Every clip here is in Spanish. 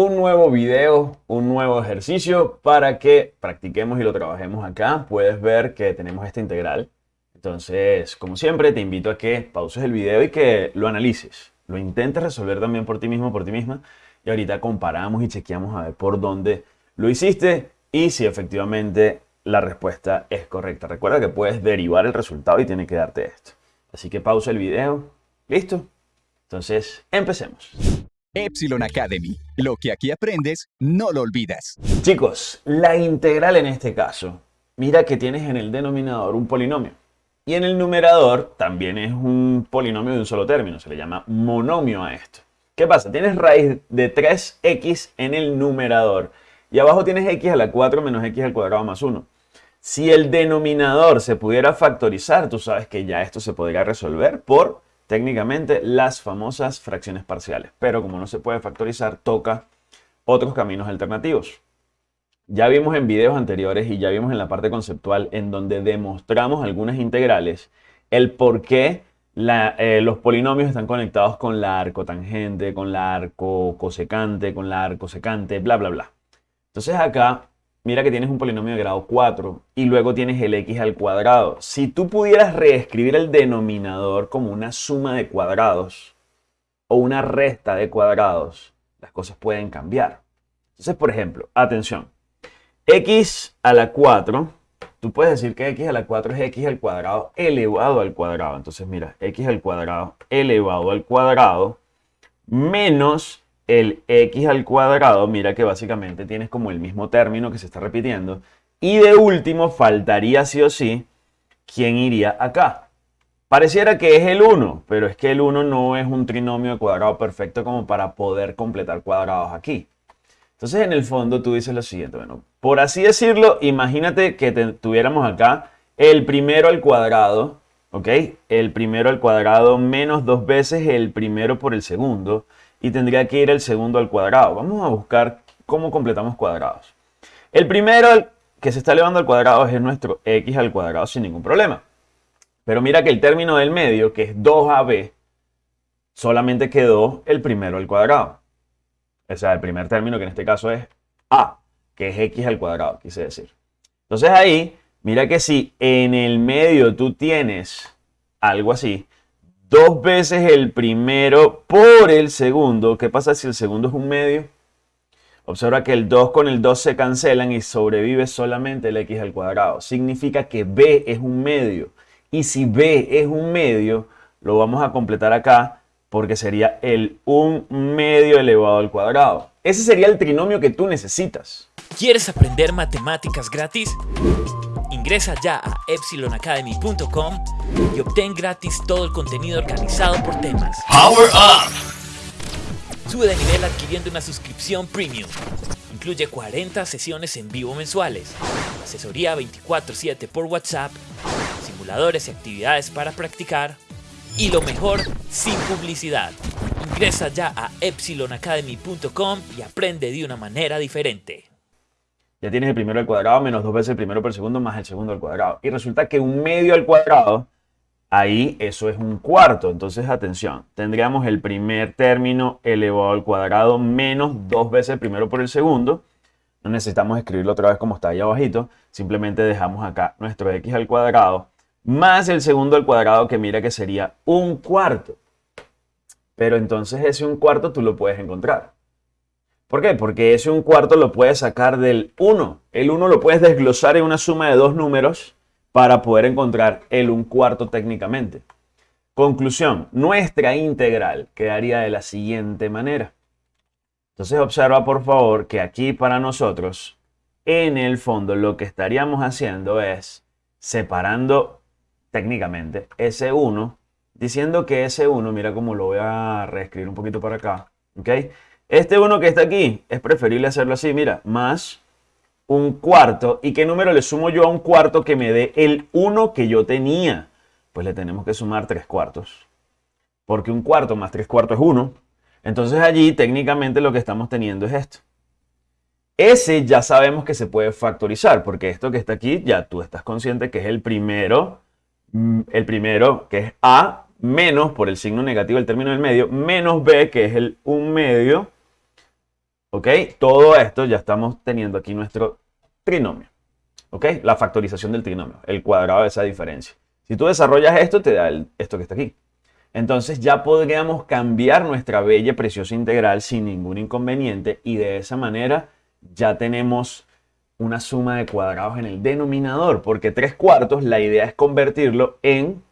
un nuevo video, un nuevo ejercicio para que practiquemos y lo trabajemos acá. Puedes ver que tenemos esta integral. Entonces, como siempre, te invito a que pauses el video y que lo analices. Lo intentes resolver también por ti mismo, por ti misma. Y ahorita comparamos y chequeamos a ver por dónde lo hiciste y si efectivamente la respuesta es correcta. Recuerda que puedes derivar el resultado y tiene que darte esto. Así que pausa el video. ¿Listo? Entonces, empecemos. Epsilon Academy. Lo que aquí aprendes, no lo olvidas. Chicos, la integral en este caso, mira que tienes en el denominador un polinomio. Y en el numerador también es un polinomio de un solo término, se le llama monomio a esto. ¿Qué pasa? Tienes raíz de 3x en el numerador y abajo tienes x a la 4 menos x al cuadrado más 1. Si el denominador se pudiera factorizar, tú sabes que ya esto se podría resolver por técnicamente las famosas fracciones parciales. Pero como no se puede factorizar, toca otros caminos alternativos. Ya vimos en videos anteriores y ya vimos en la parte conceptual en donde demostramos algunas integrales el por qué eh, los polinomios están conectados con la arcotangente, con la arco cosecante, con la arcosecante, bla, bla, bla. Entonces acá mira que tienes un polinomio de grado 4 y luego tienes el x al cuadrado. Si tú pudieras reescribir el denominador como una suma de cuadrados o una resta de cuadrados, las cosas pueden cambiar. Entonces, por ejemplo, atención, x a la 4, tú puedes decir que x a la 4 es x al cuadrado elevado al cuadrado. Entonces, mira, x al cuadrado elevado al cuadrado menos el x al cuadrado, mira que básicamente tienes como el mismo término que se está repitiendo. Y de último, faltaría sí o sí, ¿quién iría acá? Pareciera que es el 1, pero es que el 1 no es un trinomio de cuadrado perfecto como para poder completar cuadrados aquí. Entonces, en el fondo, tú dices lo siguiente, bueno, por así decirlo, imagínate que tuviéramos acá el primero al cuadrado, ¿ok? El primero al cuadrado menos dos veces el primero por el segundo y tendría que ir el segundo al cuadrado. Vamos a buscar cómo completamos cuadrados. El primero que se está elevando al cuadrado es nuestro x al cuadrado sin ningún problema. Pero mira que el término del medio, que es 2ab, solamente quedó el primero al cuadrado. O sea, el primer término que en este caso es a, que es x al cuadrado, quise decir. Entonces ahí, mira que si en el medio tú tienes algo así, dos veces el primero por el segundo. ¿Qué pasa si el segundo es un medio? Observa que el 2 con el 2 se cancelan y sobrevive solamente el x al cuadrado. Significa que b es un medio. Y si b es un medio, lo vamos a completar acá porque sería el 1 medio elevado al cuadrado. Ese sería el trinomio que tú necesitas. ¿Quieres aprender matemáticas gratis? Ingresa ya a epsilonacademy.com y obtén gratis todo el contenido organizado por temas. Power Up! Sube de nivel adquiriendo una suscripción premium. Incluye 40 sesiones en vivo mensuales, asesoría 24/7 por WhatsApp, simuladores y actividades para practicar y lo mejor, sin publicidad. Ingresa ya a epsilonacademy.com y aprende de una manera diferente ya tienes el primero al cuadrado menos dos veces el primero por segundo más el segundo al cuadrado. Y resulta que un medio al cuadrado, ahí eso es un cuarto. Entonces, atención, tendríamos el primer término elevado al cuadrado menos dos veces el primero por el segundo. No necesitamos escribirlo otra vez como está ahí abajito. Simplemente dejamos acá nuestro x al cuadrado más el segundo al cuadrado que mira que sería un cuarto. Pero entonces ese un cuarto tú lo puedes encontrar. ¿Por qué? Porque ese un cuarto lo puedes sacar del 1. El 1 lo puedes desglosar en una suma de dos números para poder encontrar el un cuarto técnicamente. Conclusión, nuestra integral quedaría de la siguiente manera. Entonces observa por favor que aquí para nosotros, en el fondo lo que estaríamos haciendo es separando técnicamente ese 1, diciendo que ese 1, mira cómo lo voy a reescribir un poquito para acá, ¿ok? Este 1 que está aquí, es preferible hacerlo así, mira, más un cuarto. ¿Y qué número le sumo yo a un cuarto que me dé el 1 que yo tenía? Pues le tenemos que sumar 3 cuartos. Porque un cuarto más 3 cuartos es 1. Entonces allí técnicamente lo que estamos teniendo es esto. Ese ya sabemos que se puede factorizar, porque esto que está aquí ya tú estás consciente que es el primero, mm, el primero que es A menos por el signo negativo del término del medio, menos B que es el 1 medio ¿Ok? Todo esto ya estamos teniendo aquí nuestro trinomio. ¿Ok? La factorización del trinomio, el cuadrado de esa diferencia. Si tú desarrollas esto, te da esto que está aquí. Entonces ya podríamos cambiar nuestra bella preciosa integral sin ningún inconveniente y de esa manera ya tenemos una suma de cuadrados en el denominador, porque 3 cuartos la idea es convertirlo en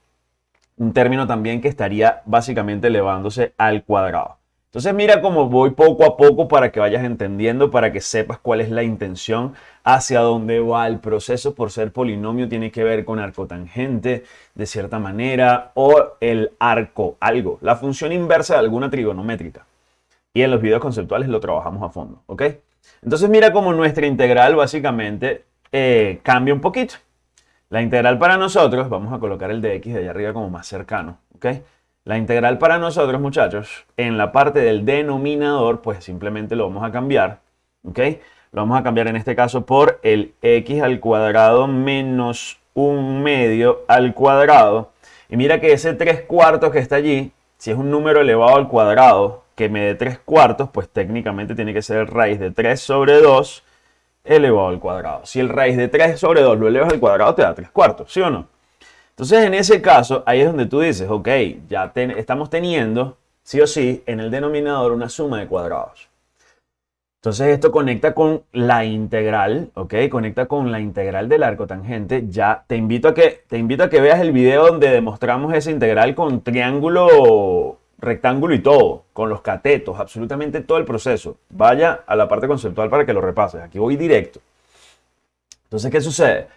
un término también que estaría básicamente elevándose al cuadrado. Entonces mira cómo voy poco a poco para que vayas entendiendo, para que sepas cuál es la intención, hacia dónde va el proceso. Por ser polinomio tiene que ver con arcotangente de cierta manera o el arco, algo, la función inversa de alguna trigonométrica. Y en los videos conceptuales lo trabajamos a fondo, ¿ok? Entonces mira cómo nuestra integral básicamente eh, cambia un poquito. La integral para nosotros, vamos a colocar el de x de allá arriba como más cercano, ¿ok? La integral para nosotros, muchachos, en la parte del denominador, pues simplemente lo vamos a cambiar, ¿ok? Lo vamos a cambiar en este caso por el x al cuadrado menos un medio al cuadrado. Y mira que ese 3 cuartos que está allí, si es un número elevado al cuadrado que me dé 3 cuartos, pues técnicamente tiene que ser raíz de 3 sobre 2 elevado al cuadrado. Si el raíz de 3 sobre 2 lo elevas al cuadrado, te da 3 cuartos, ¿sí o no? Entonces, en ese caso, ahí es donde tú dices, ok, ya estamos teniendo, sí o sí, en el denominador una suma de cuadrados. Entonces, esto conecta con la integral, ok, conecta con la integral del arco tangente. Ya te invito a que, te invito a que veas el video donde demostramos esa integral con triángulo rectángulo y todo, con los catetos, absolutamente todo el proceso. Vaya a la parte conceptual para que lo repases. Aquí voy directo. Entonces, ¿qué sucede?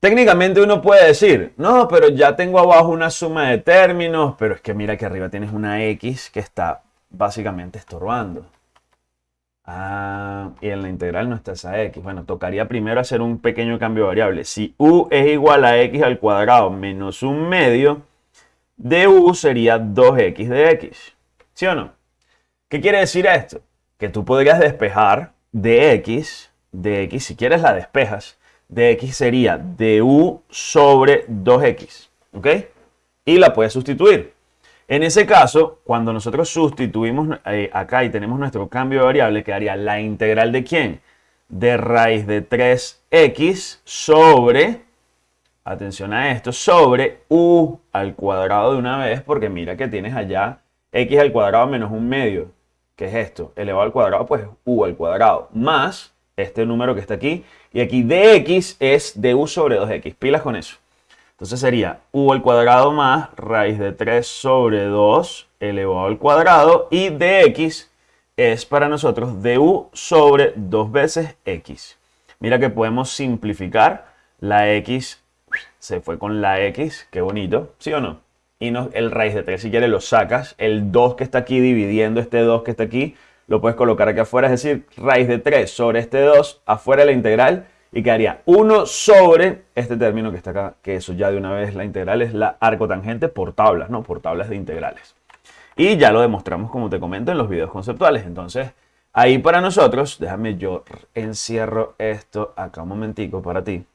Técnicamente uno puede decir, no, pero ya tengo abajo una suma de términos, pero es que mira que arriba tienes una X que está básicamente estorbando. Ah, y en la integral no está esa X. Bueno, tocaría primero hacer un pequeño cambio de variable. Si U es igual a X al cuadrado menos un medio, du sería 2x de x. ¿Sí o no? ¿Qué quiere decir esto? Que tú podrías despejar de x, de x, si quieres la despejas, de x sería du sobre 2x. ¿Ok? Y la puedes sustituir. En ese caso, cuando nosotros sustituimos eh, acá y tenemos nuestro cambio de variable, quedaría la integral de quién? De raíz de 3x sobre atención a esto, sobre u al cuadrado de una vez, porque mira que tienes allá x al cuadrado menos un medio. ¿Qué es esto? Elevado al cuadrado, pues u al cuadrado, más este número que está aquí. Y aquí dx es du sobre 2x. Pilas con eso. Entonces sería u al cuadrado más raíz de 3 sobre 2 elevado al cuadrado. Y dx es para nosotros du sobre 2 veces x. Mira que podemos simplificar la x se fue con la x, qué bonito, ¿sí o no? Y no, el raíz de 3, si quieres, lo sacas. El 2 que está aquí dividiendo este 2 que está aquí, lo puedes colocar aquí afuera. Es decir, raíz de 3 sobre este 2, afuera la integral. Y quedaría 1 sobre este término que está acá, que eso ya de una vez la integral es la arcotangente por tablas, ¿no? Por tablas de integrales. Y ya lo demostramos, como te comento, en los videos conceptuales. Entonces, ahí para nosotros, déjame yo encierro esto acá un momentico para ti.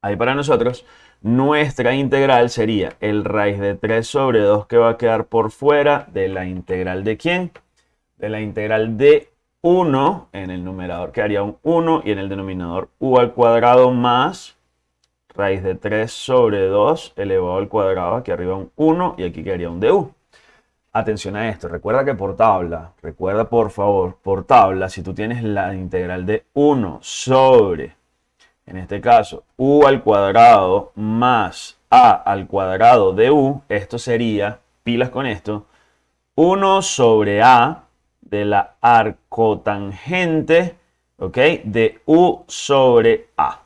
Ahí para nosotros, nuestra integral sería el raíz de 3 sobre 2 que va a quedar por fuera de la integral de quién? De la integral de 1, en el numerador quedaría un 1 y en el denominador u al cuadrado más raíz de 3 sobre 2 elevado al cuadrado, aquí arriba un 1 y aquí quedaría un du. Atención a esto, recuerda que por tabla, recuerda por favor, por tabla, si tú tienes la integral de 1 sobre en este caso, u al cuadrado más a al cuadrado de u, esto sería, pilas con esto, 1 sobre a de la arcotangente, ¿ok? De u sobre a.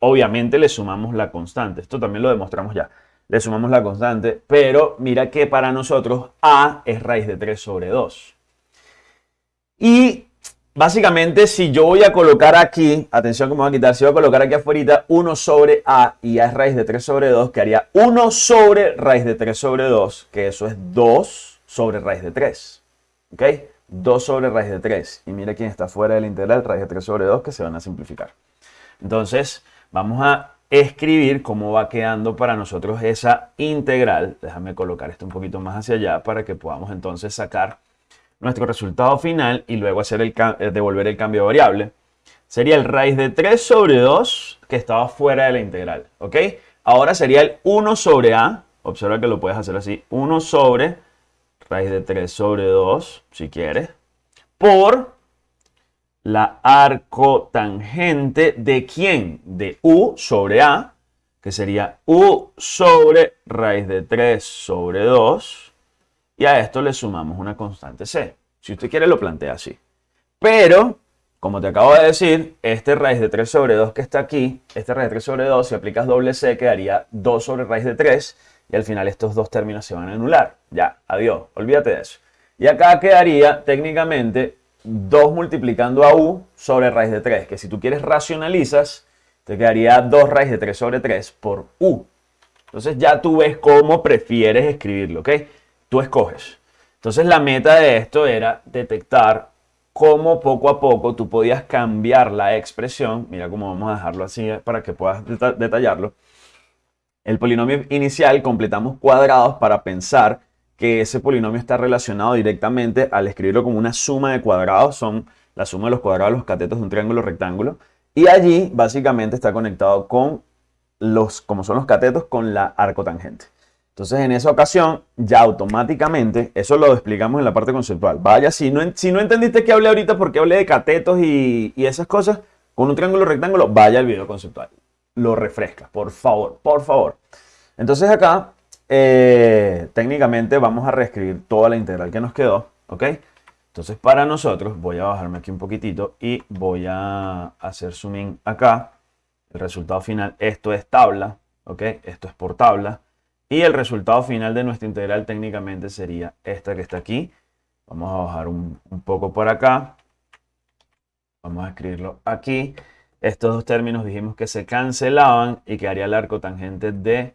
Obviamente le sumamos la constante, esto también lo demostramos ya. Le sumamos la constante, pero mira que para nosotros a es raíz de 3 sobre 2. Y Básicamente, si yo voy a colocar aquí, atención que me voy a quitar, si voy a colocar aquí afuera 1 sobre a y a es raíz de 3 sobre 2, que haría 1 sobre raíz de 3 sobre 2, que eso es 2 sobre raíz de 3. ¿Ok? 2 sobre raíz de 3. Y mira quién está fuera de la integral, raíz de 3 sobre 2, que se van a simplificar. Entonces, vamos a escribir cómo va quedando para nosotros esa integral. Déjame colocar esto un poquito más hacia allá para que podamos entonces sacar nuestro resultado final y luego hacer el eh, devolver el cambio de variable, sería el raíz de 3 sobre 2 que estaba fuera de la integral. ¿Ok? Ahora sería el 1 sobre a. Observa que lo puedes hacer así. 1 sobre raíz de 3 sobre 2, si quieres, por la arcotangente de quién? De u sobre a, que sería u sobre raíz de 3 sobre 2. Y a esto le sumamos una constante c. Si usted quiere lo plantea así. Pero como te acabo de decir, este raíz de 3 sobre 2 que está aquí, este raíz de 3 sobre 2, si aplicas doble c, quedaría 2 sobre raíz de 3, y al final estos dos términos se van a anular. Ya, adiós, olvídate de eso. Y acá quedaría técnicamente 2 multiplicando a u sobre raíz de 3, que si tú quieres racionalizas, te quedaría 2 raíz de 3 sobre 3 por u. Entonces ya tú ves cómo prefieres escribirlo, ¿ok? Tú escoges. Entonces la meta de esto era detectar cómo poco a poco tú podías cambiar la expresión, mira cómo vamos a dejarlo así eh, para que puedas detallarlo. El polinomio inicial completamos cuadrados para pensar que ese polinomio está relacionado directamente al escribirlo como una suma de cuadrados, son la suma de los cuadrados de los catetos de un triángulo rectángulo, y allí básicamente está conectado con los, como son los catetos, con la arcotangente. Entonces, en esa ocasión, ya automáticamente, eso lo explicamos en la parte conceptual. Vaya, si no, si no entendiste que hablé ahorita porque hablé de catetos y, esas cosas, con un triángulo rectángulo, vaya al video conceptual. Lo refresca, por favor, por favor. Entonces acá, eh, técnicamente vamos a reescribir toda la integral que nos quedó, ¿ok? Entonces para nosotros, voy a bajarme aquí un poquitito y voy a hacer zoom in acá. El resultado final, esto es tabla, ¿ok? Esto es por tabla. Y el resultado final de nuestra integral técnicamente sería esta que está aquí. Vamos a bajar un, poco por acá. Vamos a escribirlo aquí. Estos dos términos dijimos que se cancelaban y quedaría el arco tangente de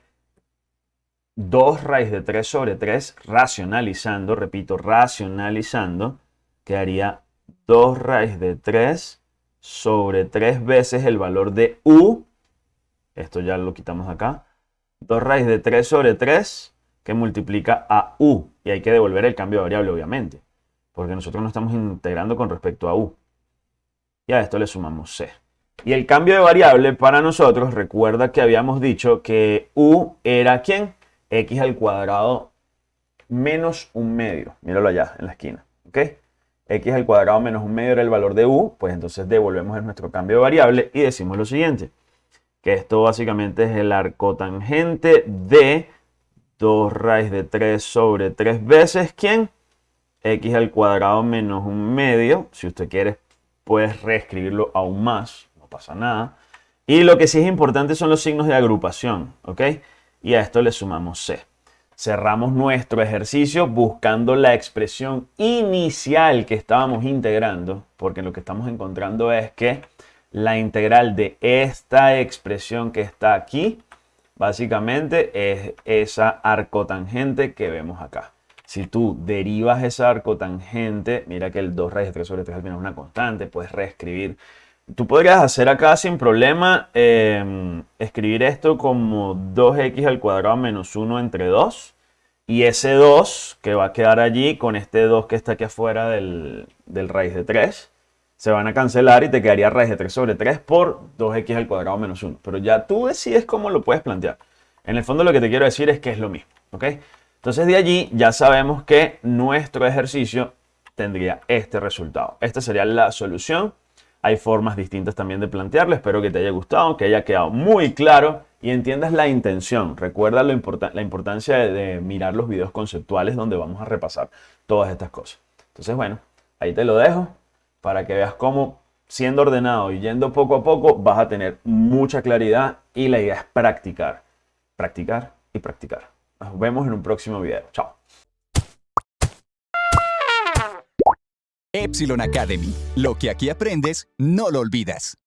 2 raíz de 3 sobre 3 racionalizando, repito, racionalizando, quedaría 2 raíz de 3 sobre 3 veces el valor de u. Esto ya lo quitamos acá 2 raíz de 3 sobre 3 que multiplica a u. Y hay que devolver el cambio de variable, obviamente. Porque nosotros no estamos integrando con respecto a u. Y a esto le sumamos c. Y el cambio de variable para nosotros, recuerda que habíamos dicho que u era ¿quién? x al cuadrado menos un medio. Míralo allá en la esquina. ¿Ok? x al cuadrado menos un medio era el valor de u. Pues entonces devolvemos nuestro cambio de variable y decimos lo siguiente que esto básicamente es el arcotangente de 2 raíz de 3 sobre 3 veces, ¿quién? x al cuadrado menos un medio. Si usted quiere, puedes reescribirlo aún más, pasa nada. Y lo que sí es importante son los signos de agrupación, ¿ok? Y a esto le sumamos c. Cerramos nuestro ejercicio buscando la expresión inicial que estábamos integrando, porque lo que estamos encontrando es que la integral de esta expresión que está aquí, básicamente es esa arcotangente que vemos acá. Si tú derivas esa arcotangente, mira que el 2 raíz de 3 sobre 3 al final es una constante, puedes reescribir. Tú podrías hacer acá sin problema, em, escribir esto como 2x al cuadrado menos 1 entre 2. Y ese 2 que va a quedar allí con este 2 que está aquí afuera del, del raíz de 3 se van a cancelar y te quedaría raíz de 3 sobre 3 por 2x al cuadrado menos 1. Pero ya tú decides cómo lo puedes plantear. En el fondo lo que te quiero decir es que es lo mismo. ¿ok? Entonces de allí ya sabemos que nuestro ejercicio tendría este resultado. Esta sería la solución. Hay formas distintas también de plantearlo. Espero que te haya gustado, que haya quedado muy claro y entiendas la intención. Recuerda la importancia de mirar los videos conceptuales donde vamos a repasar todas estas cosas. Entonces, bueno, ahí te lo dejo para que veas cómo siendo ordenado y yendo poco a poco vas a tener mucha claridad y la idea es practicar, practicar y practicar. Nos vemos en un próximo video. Chao. Epsilon Academy. Lo que aquí aprendes, no lo olvidas.